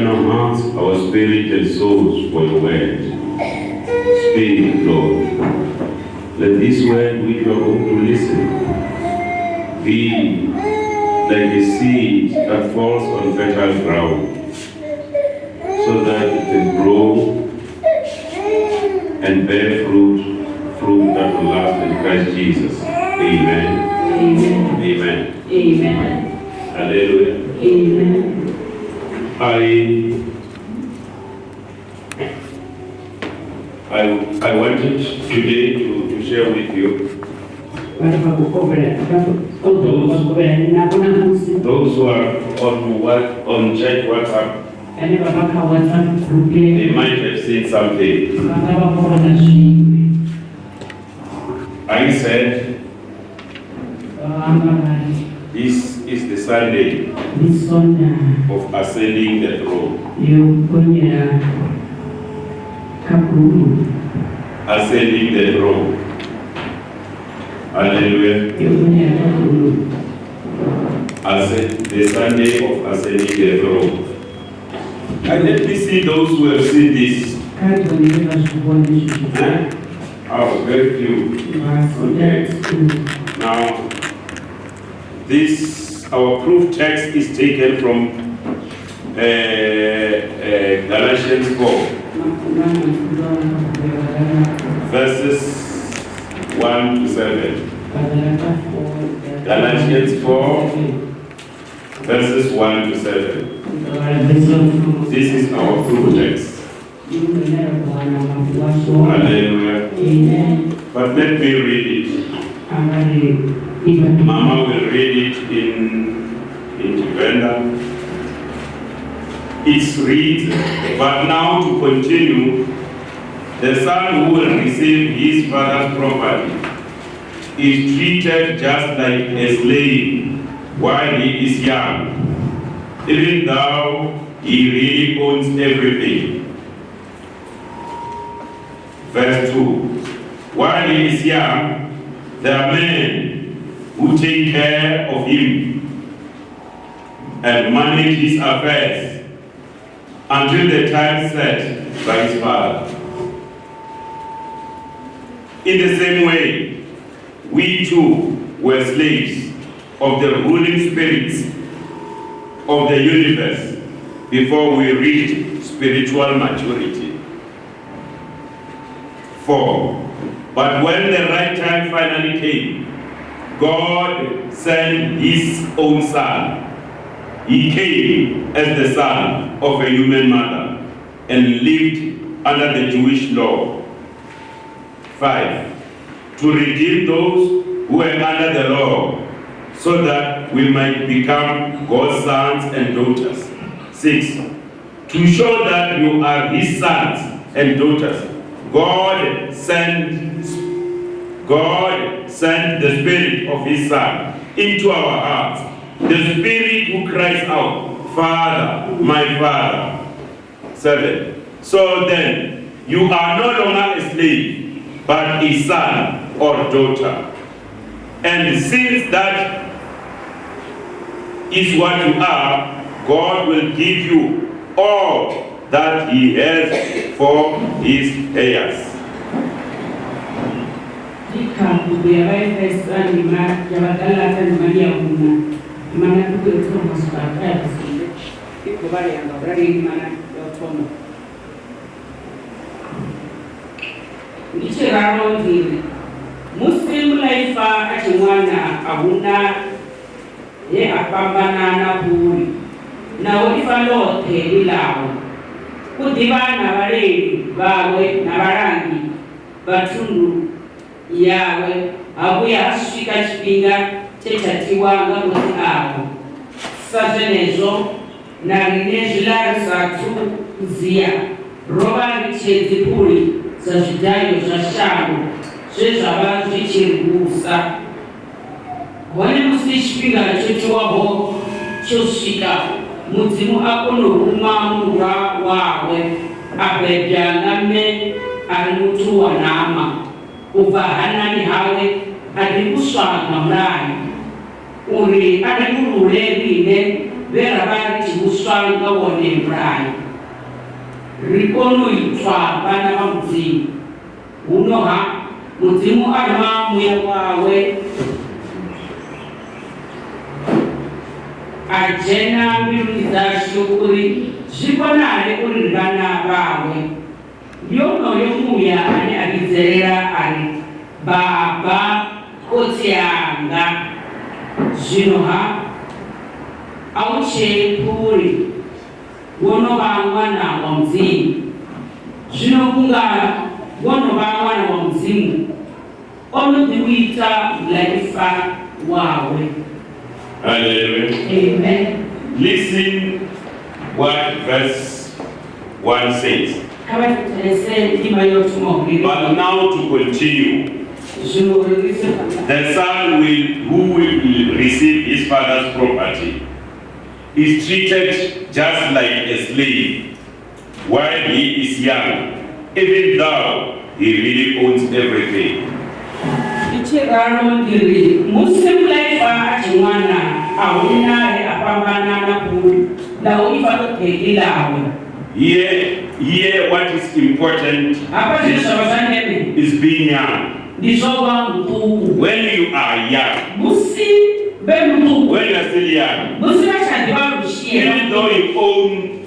open our hearts, our spirit and souls for your word. Speak, Lord. Let this word we are going to listen be like a seed that falls on fertile ground so that it can grow and bear fruit, fruit that will last in Christ Jesus. Amen. Amen. Amen. Amen. Hallelujah. Amen. I I I wanted today to, to share with you those who are on what on church WhatsApp. They might have seen something. I said the Sunday of ascending the throne. Ascending the throne. Hallelujah. Ascend, the Sunday of ascending the throne. And let me see those who have seen this. Oh, very few. Now, this, our proof text is taken from uh, uh, Galatians 4, verses 1 to 7. Galatians 4, verses 1 to 7. This is our proof text. Hallelujah. But let me read it. Mama will read it in, in Uganda. It's read, but now to continue, the son who will receive his father's property is treated just like a slave while he is young, even though he really owns everything. Verse 2 While he is young, are men who take care of him and manage his affairs until the time set by his father. In the same way, we too were slaves of the ruling spirits of the universe before we reached spiritual maturity. 4. But when the right time finally came, God sent his own son. He came as the son of a human mother and lived under the Jewish law. 5. To redeem those who were under the law, so that we might become God's sons and daughters. 6. To show that you are his sons and daughters, God sent God sent the spirit of his son into our hearts. The spirit who cries out, Father, my Father. 7. So then, you are no longer a slave, but a son or daughter. And since that is what you are, God will give you all that he has for his heirs. tlhampuko ya baefesa lema ya bakalata lemadi ya una imana tuko yothoma sibaka yabasile igobala yangabraleni imana yothoma ngichiraro ndiri musi mulaifa achimwana ahuna ye apambanana kuli nawo ifa lothe lilawo kudivana valeli vawe na valangi vathundulu yawe hakuya hasvika chipinga chechatiwanga kuti awo sazvenezvo narine zvilari zatu kuziya rova richedzi puri zazvidayo zvashango zvezvava zvichirwusa hone musi chipinga chochiwaho chosvika mudzimu akonoruma murwa wawe abhedhanga me ari mutuwa nama ubva hanani hawe adikusvaga murani. Uri adikururevine veravati usvanga wone murani. Rikonoitwa vana va mudzimu. Hunoha mudzimu arima muya wawe. Ajena mbiru dzashu uri zvikonare uri vana vawe. Ndi onoyo muya ane a vhidzelela ari baba khotsi yanga zwino ha a u tshepuli wo no vha ṅwana wa mudzimu zwino kunga wo no vha ṅwana wa mudzimu o no ḓi u ita mulaifa wawe Hallelujah. amen Listen what verse 1 says. Kha vha thetshelese ndima yo thoma u But now to continue. zwino uri ri se phanḓa The son will, who will receive his father's property is treated just like a slave while he is young, even though he really owns everything. ichiraro ndiri musi mulaifa a tshi ṅwana a huna he a fhambana na kuli lahu ifa ḓo ḓeḓi lawe Here, here what is important hafha zwine zwa vha zwa ndeme is being young. ndi zwo vha muṱuku When you are young, when you are still young, musi vha tsha ḓivha lushie even though you own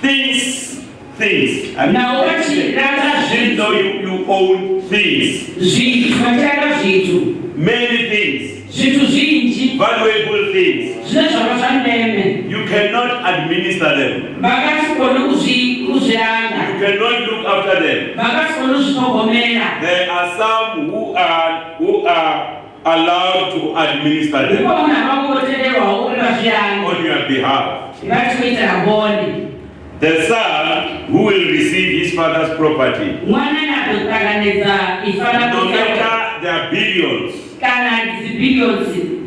things, things, I mean, naho vha tshi ranga even though you, you own things, zwithu vha tshi many things, zwithu zwinzhi. Valuable things, zwine zwa vha zwa ndeme. You cannot administer them. vha nga si kone u zwi u zwi langa You cannot look after them. vha nga si kone u zwi ṱhogomela. There are some who are who are allowed to administer them hu na vhaṅwe vho tendelwaho uri vha zwi lange on your behalf. vha tshi khou itela vhone The son who will receive his father's property, ṅwana ane a ḓo ṱanganedza ifa ḽa no matter their billions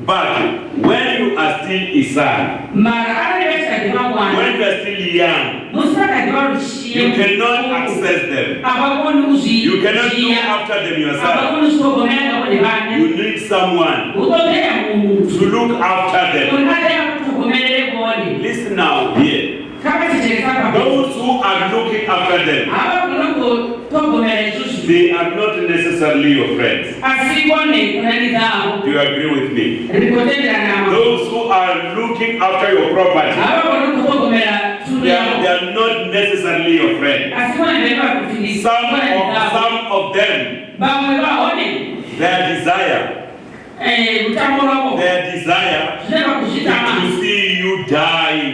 but when you are still a son, mara arali vha tshi kha ḓivha ṅwana when you are still young, musi vha kha ḓivha lushie you cannot access them. a vha koni u zwi You cannot look after them yourself. koni u zwi ṱhogomela nga vhone vhaṋe You need someone hu ṱoḓea muthu to look after them. uri a ḓe a vha ṱhogomelele vhone Listen now here. Kha vha thetshelesa kha Those who are looking after them, a vha kone u ṱhogomela hezwo zwithu they are not necessarily your friends. a si vhone khonani dzavho Do you agree with me? ri khou tendelana Those who are looking after your property, a vha kone u ṱhogomela thundu they are, they are not necessarily your friends. a si vhone vhane vha kuti ndi Some of, some of them, their desire, eh, their desire zwine vha khou zwi tama is to see you dying.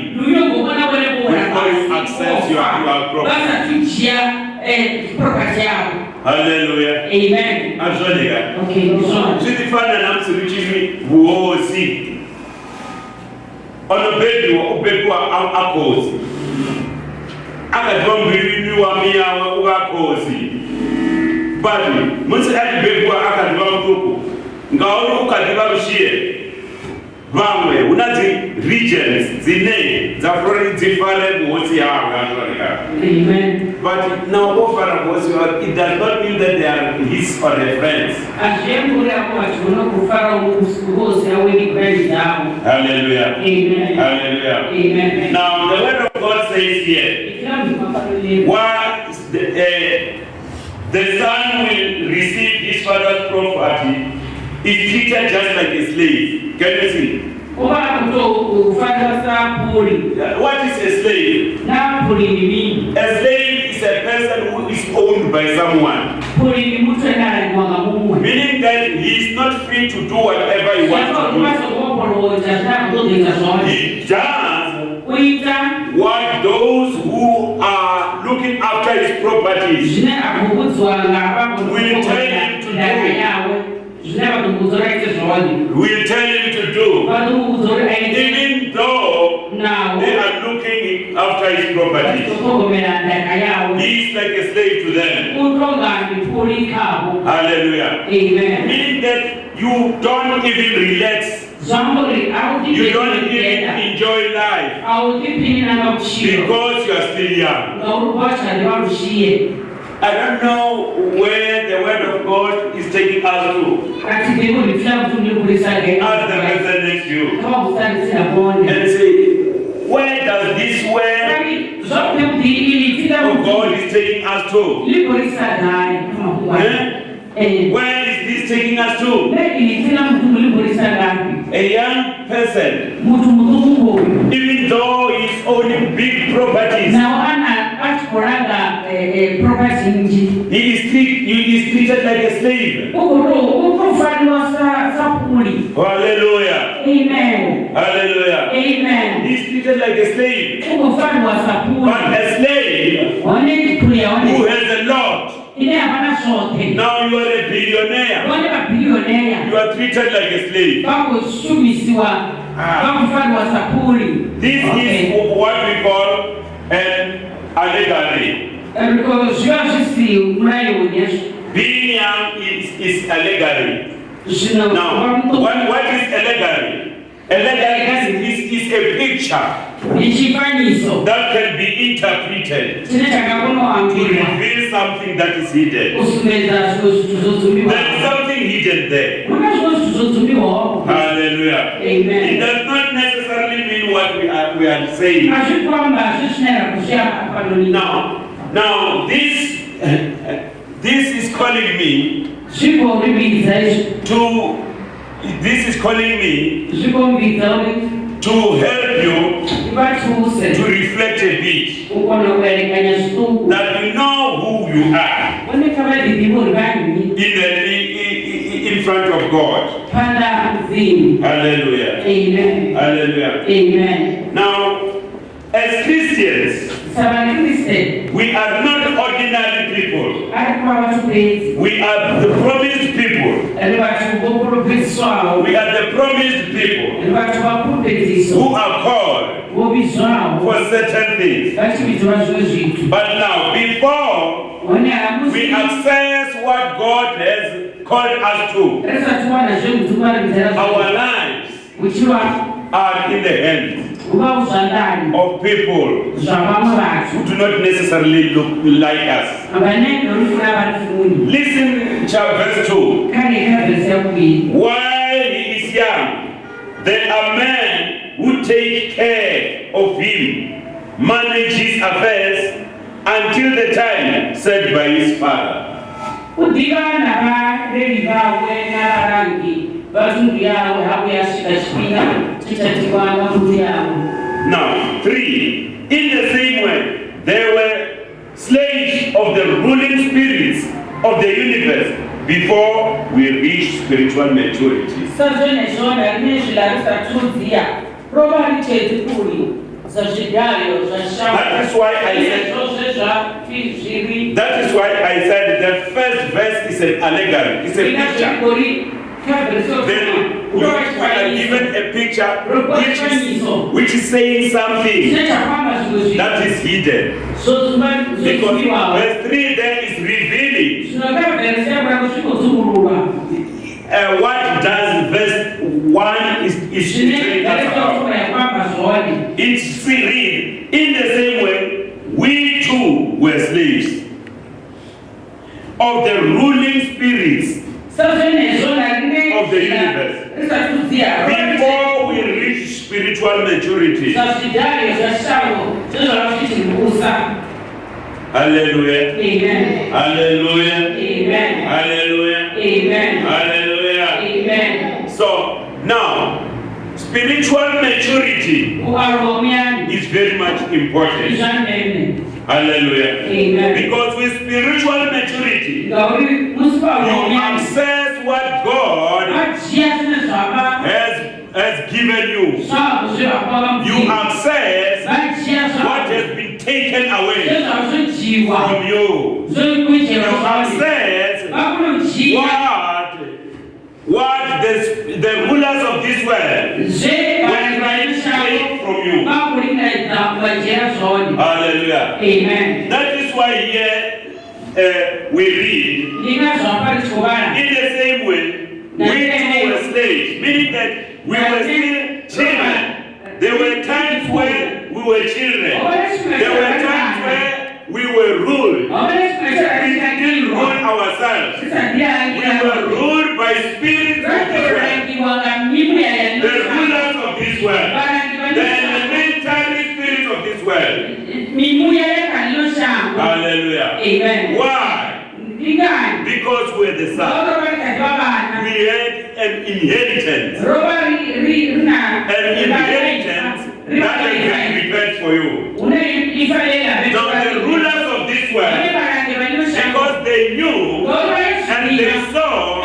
That's you are problem. That's a teacher, eh, property. Hallelujah. Amen. I'm sure. Okay, so. See the father and I'm to reach me, who all see. On the bed, you are open to our cause. I don't believe you are me, our cause. But, once I be able to do it, nga olu ukadiba bishie rushiye. Vamwe una dzi regions dzine dzafura dzifare buhosi yavo azvoneka. amen But now ofara buhosi yavo it does not mean that they are his or their friends. Hallelujah. amen Hallelujah. amen Now, the word of God says here, what the, uh, the son will receive his father's property is treated just like a slave. Can you see? kuva kutokufanira sapuli Yeah, What is a slave? napuli ni mini A slave is a person who is owned by someone, puli ni mutu enalaiwanga mumwe meaning that he is not free to do whatever he wants to do. He does what those who are looking after his properties Will tell him to do. Will tell him to do. even though they are looking after his property. vachitogomera ndaka yawo He is like a slave to them. utonga ndipuli kavo Hallelujah. amen. Meaning that you don't even relax, you don't even enjoy life. Because you are still young. ngauri vachari varushiye I don't know where the word of God is taking us to. kati ndiko ndifuna kuti ndikulisage Ask the person next to you. Kama kusalisira bone and say, where does this where zote God is taking us to? lipolisagani kama kuwa Eh? eh Where is this taking us to? ne ili tika mtu lipolisagani A young person, mutu muzungu huyu even though he's owning big properties, ana atikolanga eh, eh, property nji he is, treat, he is treated like a slave. ukuro ukufaniwa sa sapuli Hallelujah. amen. Hallelujah. amen. He's treated like a slave. But a slave who has a lot, ine hapana zote now you are a billionaire. You are treated like a slave. Ah. sapuli This is what we call an allegory. zviva zvisi murayiwo nezvo Being young is, is allegory. Now, what, what is allegory? Allegory is, is, is a picture that can be interpreted. To reveal something that is hidden. There is something hidden there. muna zvimwe zvithu zvodzumbiwawo Hallelujah. It does not necessarily mean what we are, we are saying. azvikwamba zvisvinara kusvika panoni Now, now this, this is calling me to, this is calling me to help you to reflect a bit. That you know who you are in, the, in, in front of God. Hallelujah. amen Hallelujah. amen Now, as Christians, we are not people. ari kuva vatupedzi We are the promised people. ri vatu voprofeswawo We are the promised people. Ri vatu vapropedziso who are called for certain things. But now, before we access what God has called us to, risati wana zvekudzukwaridzira our lives are in the hands of people who do not necessarily look like us. Listen, chapter verse 2. kaneka vhesi yakuviri While he is young, there are men who take care of him, manage his affairs until the time set by his father. Yavo Now, three, in the same way, they were slaves of the ruling spirits of the universe before we reach spiritual maturity. That is why I said the first verse is an allegory, it's a picture. Then you are given a picture which is, which is saying something chine chafamba zvimwe zvinhu that is hidden. Because verse 3 then is revealing zvinokavhesi yakurako zvinodzungururwa uh, what does verse 1 is, is telling us about. yakura yakwamba zvone It's read in the same way we too were slaves of the ruling spirits Of the universe. before we reach spiritual maturity. Hallelujah. amen Hallelujah. amen Hallelujah. amen Hallelujah. amen So now, spiritual maturity is very much important. Hallelujah. amen Because with spiritual maturity, you pauromuyani what God vajiya zvine zvava has, has given you. You access what has been taken away from you. You access what, what the, the rulers of this world zvevanhu vari take from you. Hallelujah. amen That is why here uh, we read, in the same way, we too were slaves, meaning that we were still children. There were times when we were children. There were times where we were ruled. We didn't rule ourselves. We were ruled by spirits of this world. The rulers of this world. The elementary spirits of this world. mimuya yakaninoshangwa Hallelujah. amen. Why? Because we're the son. We had an inheritance. An inheritance that has been prepared for you. Now the rulers of this world, because they knew and they saw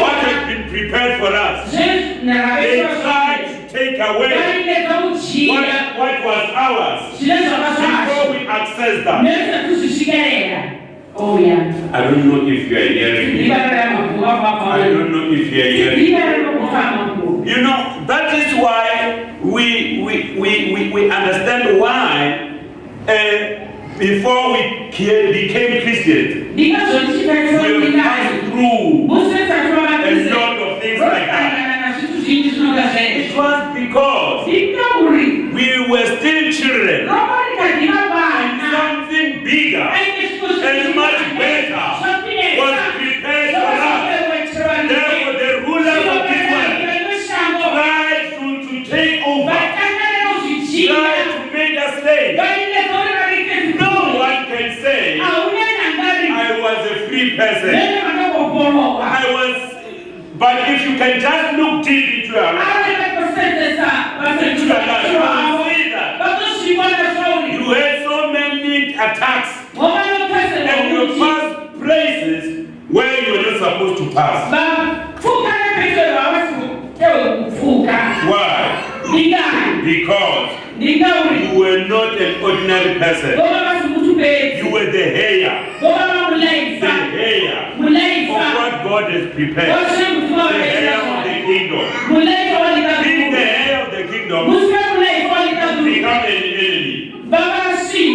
what had been prepared for us, they tried to take away what, what was ours before we access that. Oh, yeah. I don't know if you are hearing me. I don't know if you are hearing me. You know, that is why we, we, we, we, we understand why uh, before we ca- became Christians, we passed through a lot of things like that. It was because we were still children something bigger and much better was prepared for us. Therefore, the rulers of this world tried to, to take over, tried to make us slaves. No one can say, I was a free person. I was, but if you can just look deep into your life, into your life, you had so many attacks and you passed places where you were not supposed to pass. Why? Because you were not an ordinary person. You were the heir, the heir of what God has prepared, the heir of the kingdom. Being the heir of the kingdom, become an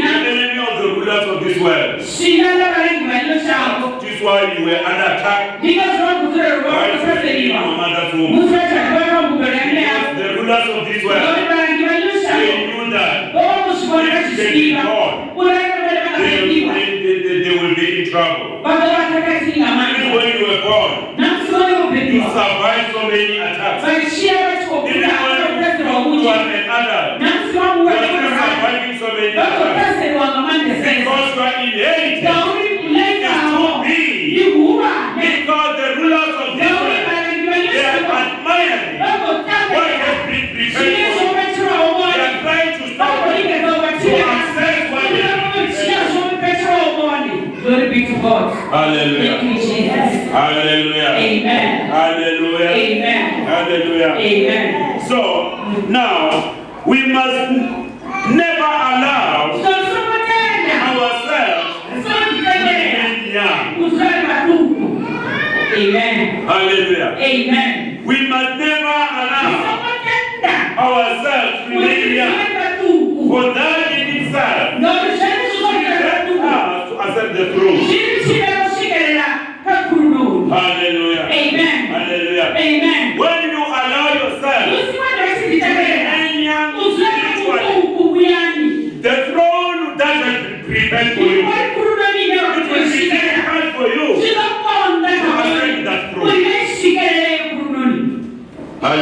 an enemy of the rulers of this world. This is why you were under attack by your mother's womb. The rulers of this world, they knew that they, they, they, they, they will be in trouble. Even when you were born, you survived so many attacks. Even when you are an adult, you are still surviving so many attacks. Because you are inherited is too big. Because the rulers of world, they are admiring what has been prepared for you. They are trying to stop you to access what has been prepared. Glory be to God. Hallelujah. Thank you, Jesus. Hallelujah. Amen. Hallelujah. Amen. Hallelujah. Amen. So now we must young. Amen. Hallelujah. Amen. We must never allow ourselves to remain young. For that in itself led us to accept the throne. Hallelujah. Amen. Hallelujah. Amen. When you allow yourself to remain young spiritually, the throne that has been prepared for you, it will be difficult for you to accept that throne.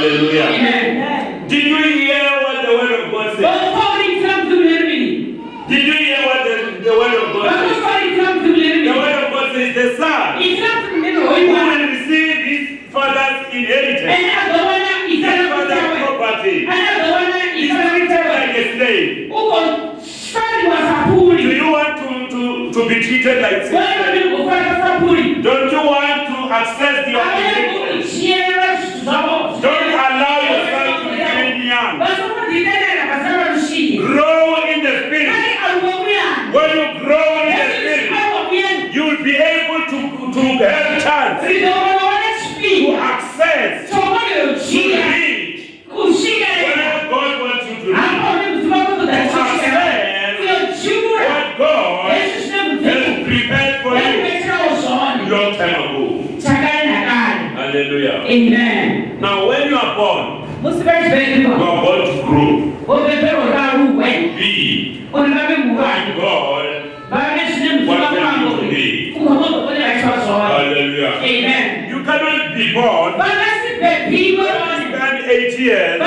Hallelujah. Amen. Did you hear what the word of God said? Did you hear what the, the word of God says? The word of God says the son who will receive his father's inheritance, his father's property, is treated like a slave. Do you want to, to, to be treated like a slave? Don't you want to access the inheritance? Don't allow yourself to remain young. Grow in the spirit. When you grow in the spirit, you will be able to, to have chance to access, to reach where God wants you to reach. What God has prepared for you long time ago. Hallelujah. Amen. Now, when you are born, you are born to grow, o bɛ bɛ o ka ru wɛ, be o ni bɛ bɛ mu wa, when God Hallelujah. Amen. You cannot be born and eight years.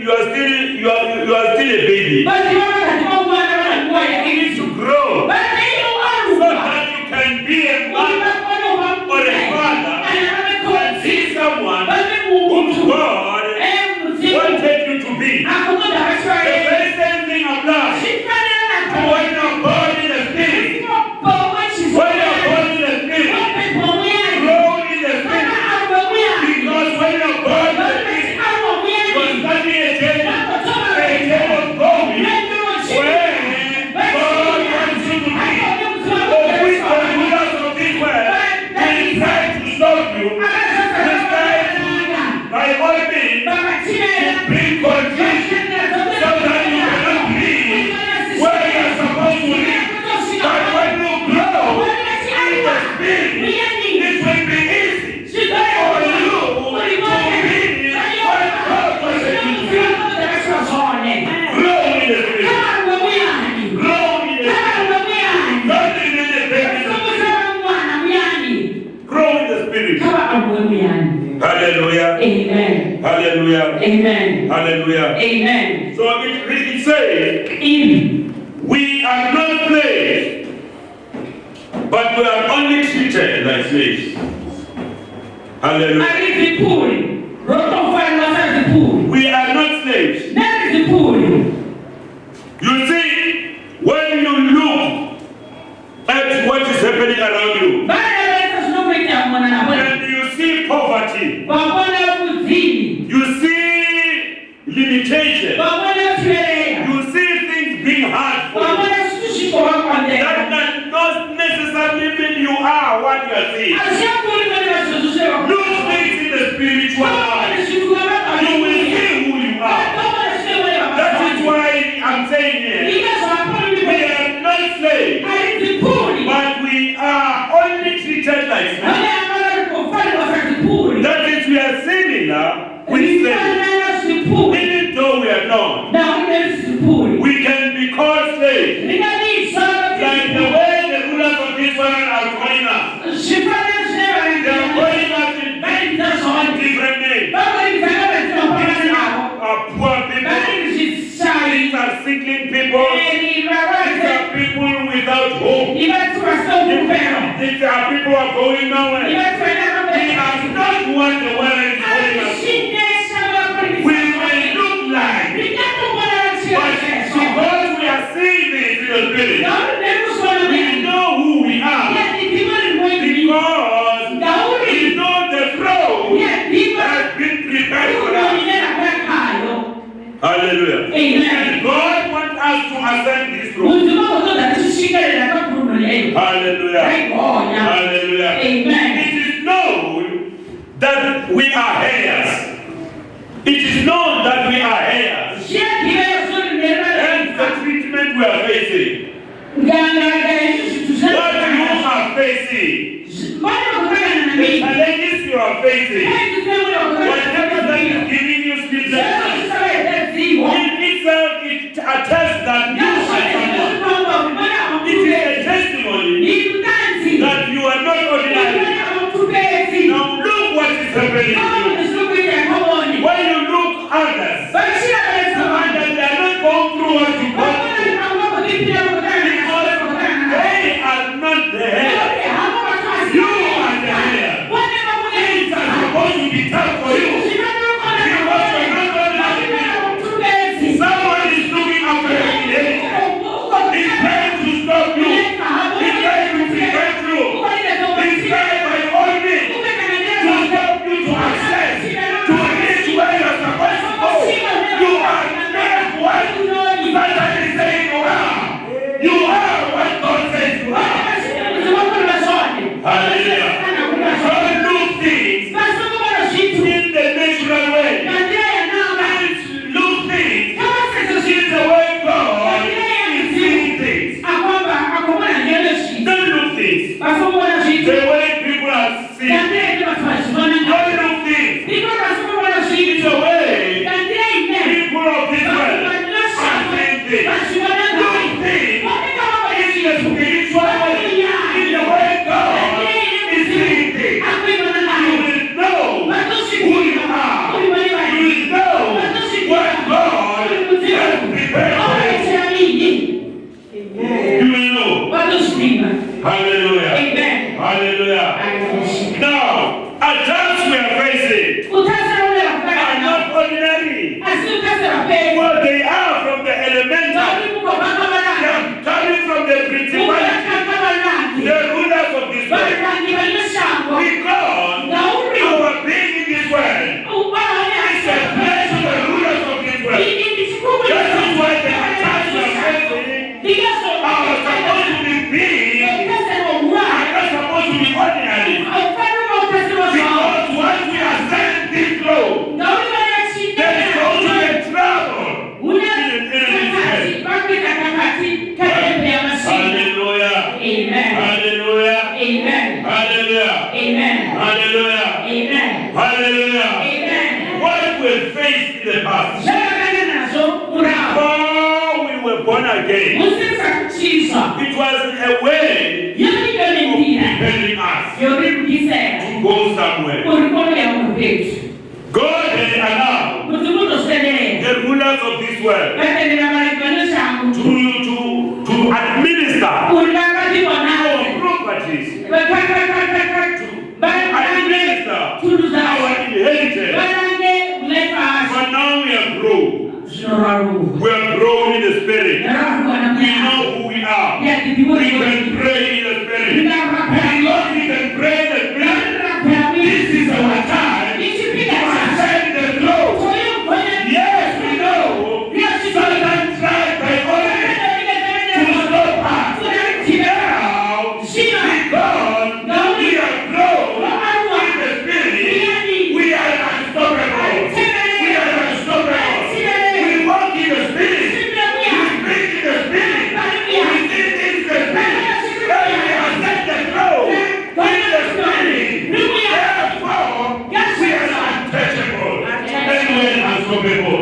You are still you are you are still a baby. bandido. Hallelujah. Amen. So it really say, In. we are not slaves, but we are only treated like slaves. Hallelujah. people are going nowhere. We have not won the world is going. We may look like, but because we are seeing in spirit, we know who we are. Because we know the throne has been prepared for us. Hallelujah. Amen. God wants us to ascend this throne created. Hallelujah. Thank God. Now. Hallelujah. Amen. It is known that we are heirs. It is known that we are heirs. And the treatment we are facing. What you are facing. The challenges you are facing. Praise you. Mas vamos Amen. Hallelujah. Amen. Hallelujah. Amen. What we faced in the past. Before we were born again. It was a way preparing us to go somewhere. God had allowed the rulers of this world número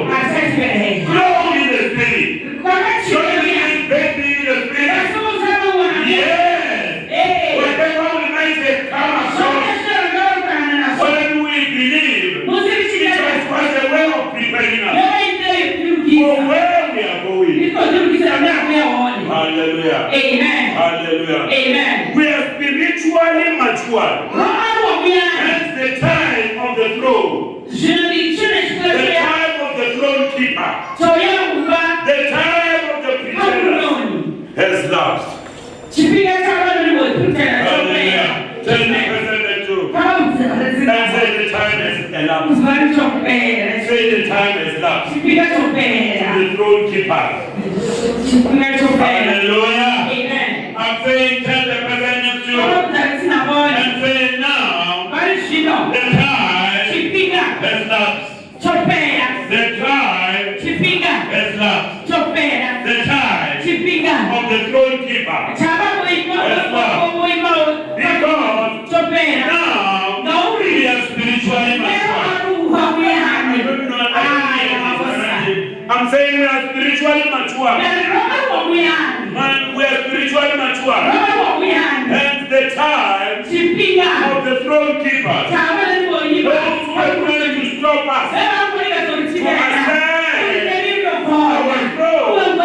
Hallelujah. I'm saying, tell the person next to you. And now, the time has stopped. Saying we are spiritually mature. Man, we are spiritually mature. And the time of the throne keeper. Those who are trying to stop us. For us, our throne.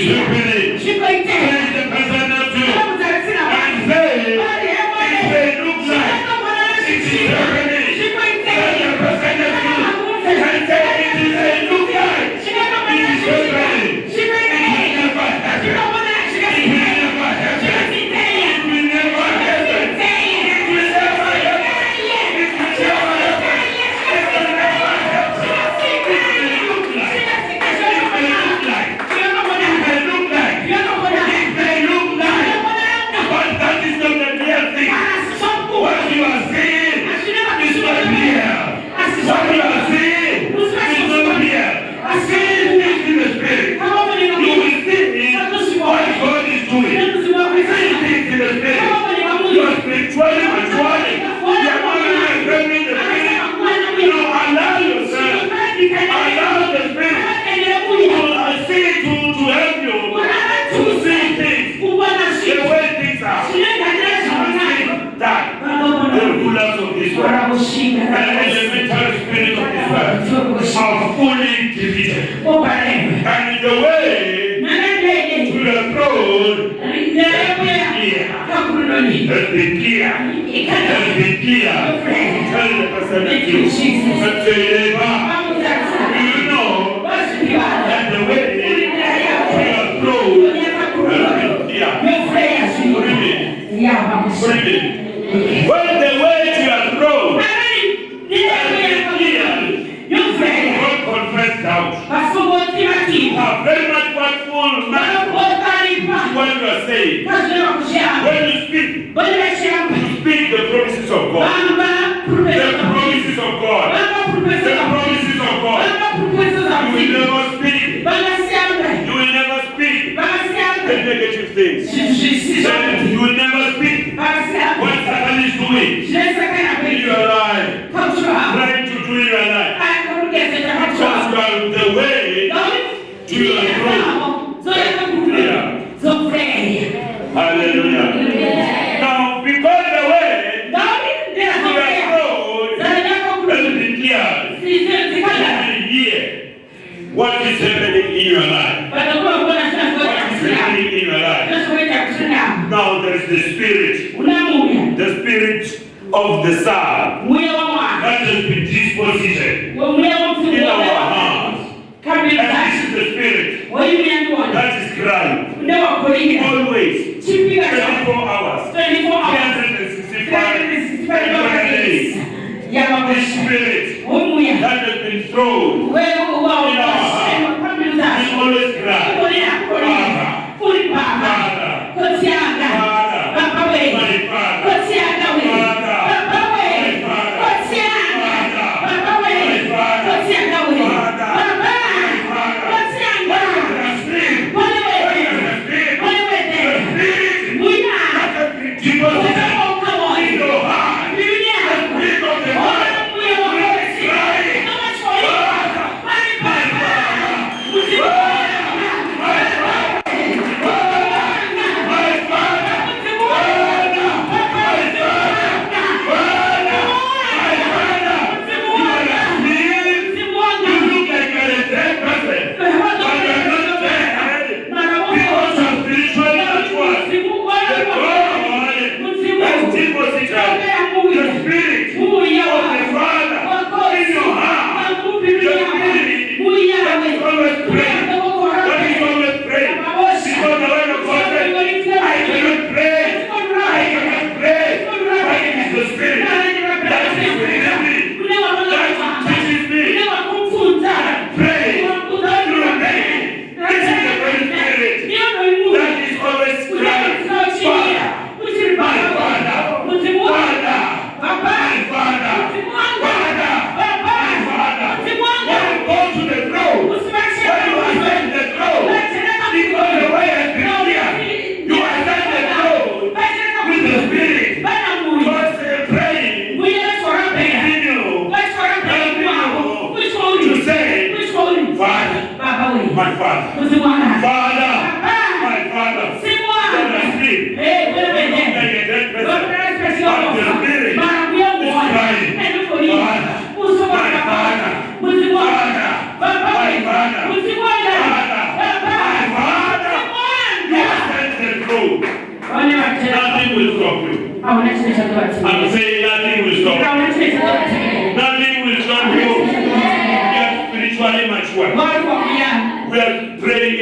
Amen. vizuri, pitia pitia, you. When you speak, you speak the promises of God. The promises of God. The promises of God. You will never speak. You will never speak the negative things. Then you will never speak what Satan is doing in your life. Trying to do in your life. Because you are the way to your throne. Spirit, the spirit of the Son that has been dispositioned in our hearts. And this is the spirit. That is crying always. 24 hours, 24 hours. 365 days. This spirit that has been thrown is always crying.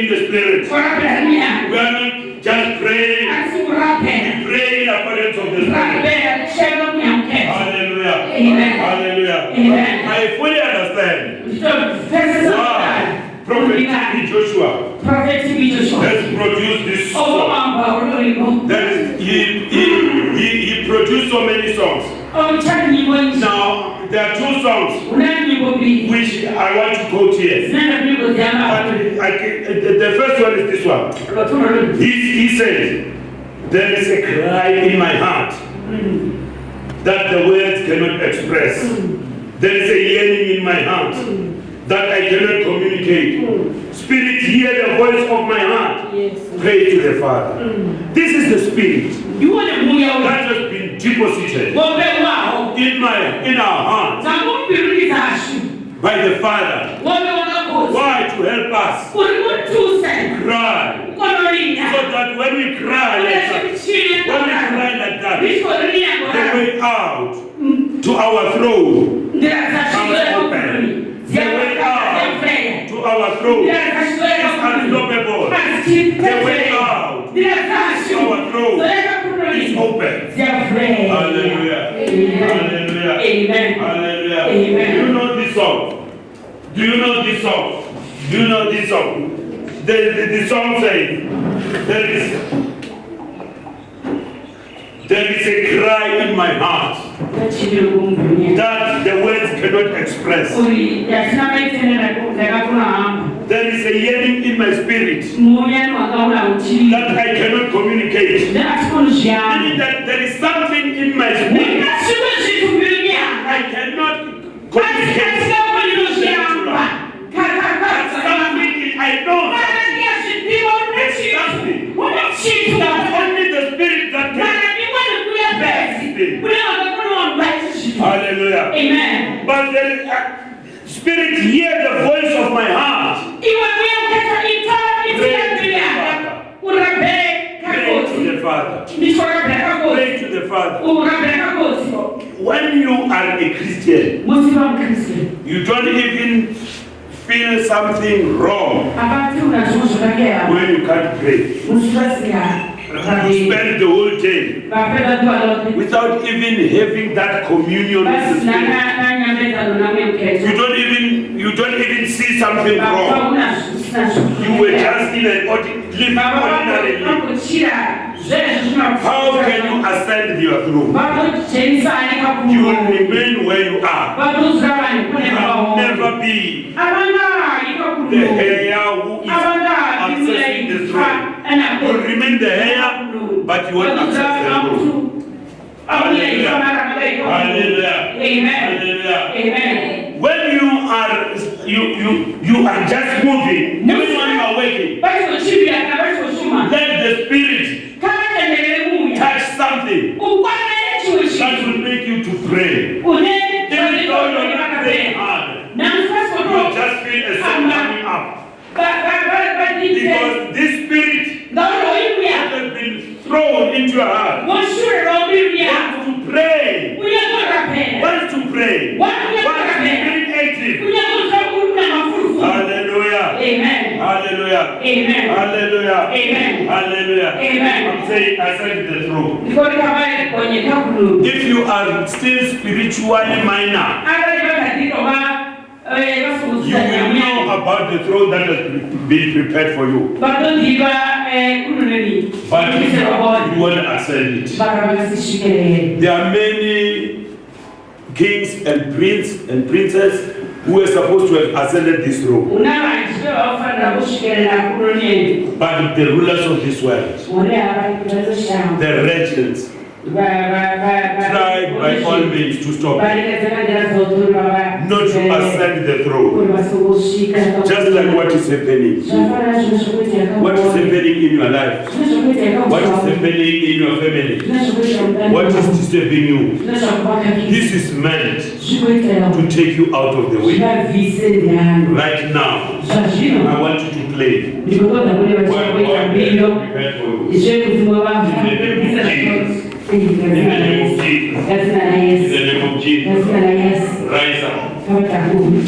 In the spirit. We are not just praying. We pray in accordance of the spirit. Hallelujah. Amen. Hallelujah. Amen. I fully understand why Prophet. Joshua has produced this song. That is, he, he, he, he produced so many songs. Now, there are two songs which I want to quote here. But I can, uh, the, the first one is this one. He, he says, There is a cry in my heart that the words cannot express. There is a yearning in my heart that I cannot communicate. Spirit, hear the voice of my heart. Pray to the Father. This is the spirit that has been deposited in my in our hearts by the Father. Why? To help us. Cry. So that when, we cry like that, when we cry like that, the way out to our throne, to our throne. Is unstoppable. The way out to our throne open. Hallelujah. Hallelujah. Amen. Hallelujah. Amen. Do you know this song? Do you know this song? Do you know this song? The, the, the song says, there is there is a cry in my heart that the words cannot express. There is a yearning in my spirit that I cannot communicate. Meaning that there is something in my spirit I cannot communicate. Something I know only the spirit that can. Hallelujah. Amen. But is a spirit hear the voice of my heart. Pray to the Father. Pray to the Father. When you are a Christian, you don't even feel something wrong. When you can't pray. You spend the whole day without even having that communion with the Spirit. You don't even you don't even see something wrong. You were just in an living. How can you ascend your throne? You will remain where you are. You will never be the heir who is accessing the throne. You will remain the heir, but you won't access the throne. Hallelujah. Hallelujah. Amen. Amen. When you are you you you are just moving, even when you are waking, let the spirit touch something. That will make you to pray. Even though you're not praying hard, you just feel a song coming up. Because this spirit has been thrown into your heart. Wants to pray, wants to pray, wants to be. Hallelujah. Amen. Hallelujah. Amen. Hallelujah. Amen. I'm saying I said the truth. Ndiko kama kwenye kabulu. If you are still spiritually minor, Hata kama katika ba eh you will know about the throne that has been prepared for you. Bado ndiba kuno nini. But roho. you won't ascend it. There are many kings and princes and princesses who were supposed to have ascended this throne. Unama njibe wafana bushikele na kuno nini. But the rulers of this world, Mone aba kibazo shamu. the regents, Tried by all means to stop it, not to ascend the throne. Just like what is happening. What is happening in your life? What is happening in your family? What is disturbing you? This is meant to take you out of the way. Right now, I want you to play. ndikotoda kune What vachakuita God has mbindo prepared for you. zvekudzimwe In the name of Jesus. vazina na In yesu the name of Jesus. vazina na yesu Rise up. kavatakumi